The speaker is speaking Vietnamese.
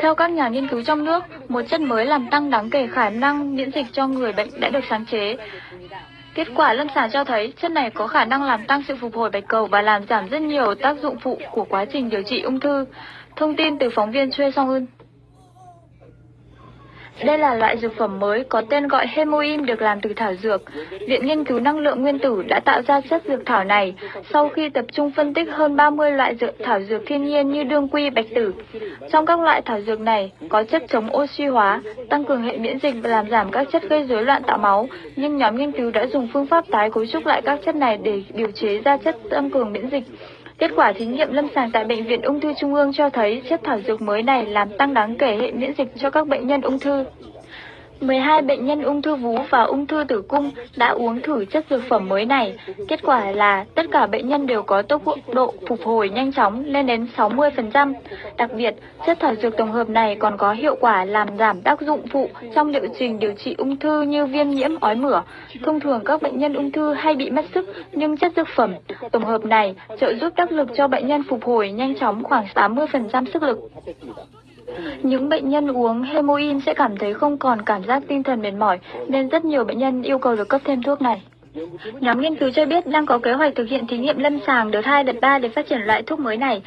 Theo các nhà nghiên cứu trong nước, một chất mới làm tăng đáng kể khả năng miễn dịch cho người bệnh đã được sáng chế. Kết quả lâm sàng cho thấy chất này có khả năng làm tăng sự phục hồi bạch cầu và làm giảm rất nhiều tác dụng phụ của quá trình điều trị ung thư. Thông tin từ phóng viên Choi Song Eun. Đây là loại dược phẩm mới có tên gọi Hemoim được làm từ thảo dược. Viện Nghiên cứu Năng lượng Nguyên tử đã tạo ra chất dược thảo này sau khi tập trung phân tích hơn 30 loại dược thảo dược thiên nhiên như đương quy, bạch tử. Trong các loại thảo dược này có chất chống oxy hóa, tăng cường hệ miễn dịch và làm giảm các chất gây rối loạn tạo máu, nhưng nhóm nghiên cứu đã dùng phương pháp tái cấu trúc lại các chất này để điều chế ra chất tăng cường miễn dịch. Kết quả thí nghiệm lâm sàng tại Bệnh viện Ung thư Trung ương cho thấy chất thảo dược mới này làm tăng đáng kể hệ miễn dịch cho các bệnh nhân ung thư. 12 bệnh nhân ung thư vú và ung thư tử cung đã uống thử chất dược phẩm mới này. Kết quả là tất cả bệnh nhân đều có tốc độ phục hồi nhanh chóng lên đến 60%. Đặc biệt, chất thảo dược tổng hợp này còn có hiệu quả làm giảm tác dụng phụ trong liệu trình điều trị ung thư như viêm nhiễm ói mửa. Thông thường các bệnh nhân ung thư hay bị mất sức, nhưng chất dược phẩm tổng hợp này trợ giúp đắc lực cho bệnh nhân phục hồi nhanh chóng khoảng 80% sức lực. Những bệnh nhân uống hemoin sẽ cảm thấy không còn cảm giác tinh thần mệt mỏi, nên rất nhiều bệnh nhân yêu cầu được cấp thêm thuốc này. Nhóm nghiên cứu cho biết đang có kế hoạch thực hiện thí nghiệm lâm sàng đợt 2, đợt 3 để phát triển loại thuốc mới này.